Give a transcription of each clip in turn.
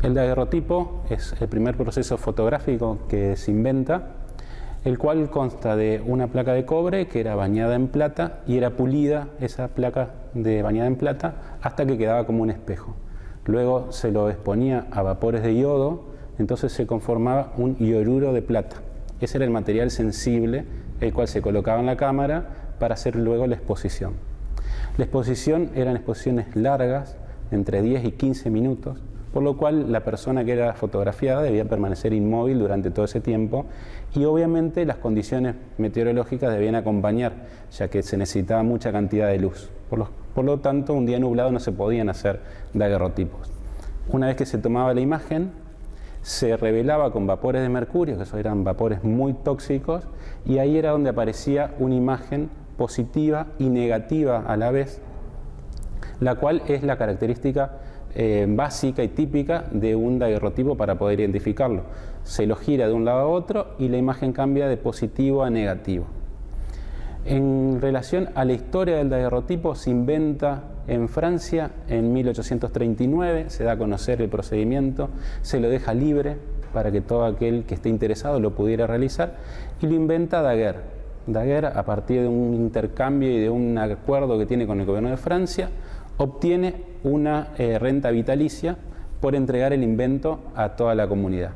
El daguerrotipo es el primer proceso fotográfico que se inventa, el cual consta de una placa de cobre que era bañada en plata y era pulida esa placa de bañada en plata hasta que quedaba como un espejo. Luego se lo exponía a vapores de yodo, entonces se conformaba un ioruro de plata. Ese era el material sensible, el cual se colocaba en la cámara para hacer luego la exposición. La exposición eran exposiciones largas, entre 10 y 15 minutos, por lo cual la persona que era fotografiada debía permanecer inmóvil durante todo ese tiempo y obviamente las condiciones meteorológicas debían acompañar, ya que se necesitaba mucha cantidad de luz. Por lo, tanto, un día nublado no se podían hacer daguerrotipos. Una vez que se tomaba la imagen, se revelaba con vapores de mercurio, que esos eran vapores muy tóxicos, y ahí era donde aparecía una imagen positiva y negativa a la vez, la cual es la característica eh, básica y típica de un daguerrotipo para poder identificarlo. Se lo gira de un lado a otro y la imagen cambia de positivo a negativo. En relación a la historia del daguerrotipo, se inventa en Francia en 1839, se da a conocer el procedimiento, se lo deja libre para que todo aquel que esté interesado lo pudiera realizar y lo inventa Daguerre. Daguerre, a partir de un intercambio y de un acuerdo que tiene con el gobierno de Francia, obtiene una eh, renta vitalicia por entregar el invento a toda la comunidad.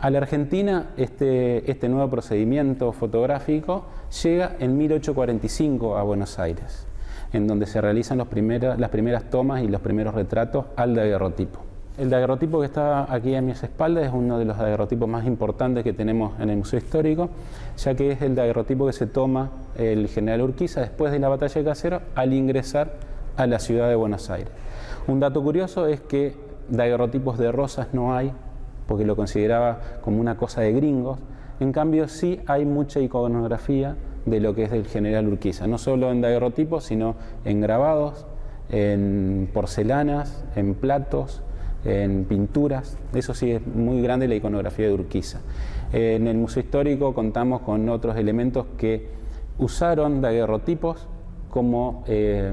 A la Argentina este, este nuevo procedimiento fotográfico llega en 1845 a Buenos Aires, en donde se realizan las primeras tomas y los primeros retratos al daguerrotipo. El daguerrotipo que está aquí a mis espaldas es uno de los daguerrotipos más importantes que tenemos en el Museo Histórico, ya que es el daguerrotipo que se toma el general Urquiza después de la batalla de Casero al ingresar a la ciudad de Buenos Aires. Un dato curioso es que daguerrotipos de rosas no hay, porque lo consideraba como una cosa de gringos. En cambio, sí hay mucha iconografía de lo que es del general Urquiza, no solo en daguerrotipos, sino en grabados, en porcelanas, en platos, en pinturas. Eso sí es muy grande la iconografía de Urquiza. En el Museo Histórico contamos con otros elementos que usaron daguerrotipos como, eh,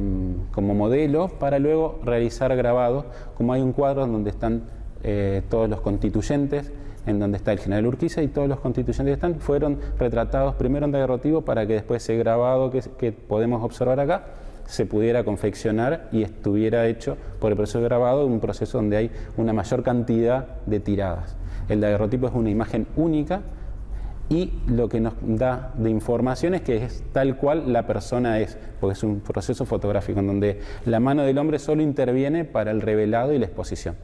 como modelo para luego realizar grabados, como hay un cuadro donde están eh, todos los constituyentes, en donde está el general Urquiza y todos los constituyentes que están, fueron retratados primero en daguerrotipo para que después ese grabado que, que podemos observar acá se pudiera confeccionar y estuviera hecho por el proceso de grabado, un proceso donde hay una mayor cantidad de tiradas. El daguerrotipo es una imagen única y lo que nos da de información es que es tal cual la persona es, porque es un proceso fotográfico en donde la mano del hombre solo interviene para el revelado y la exposición.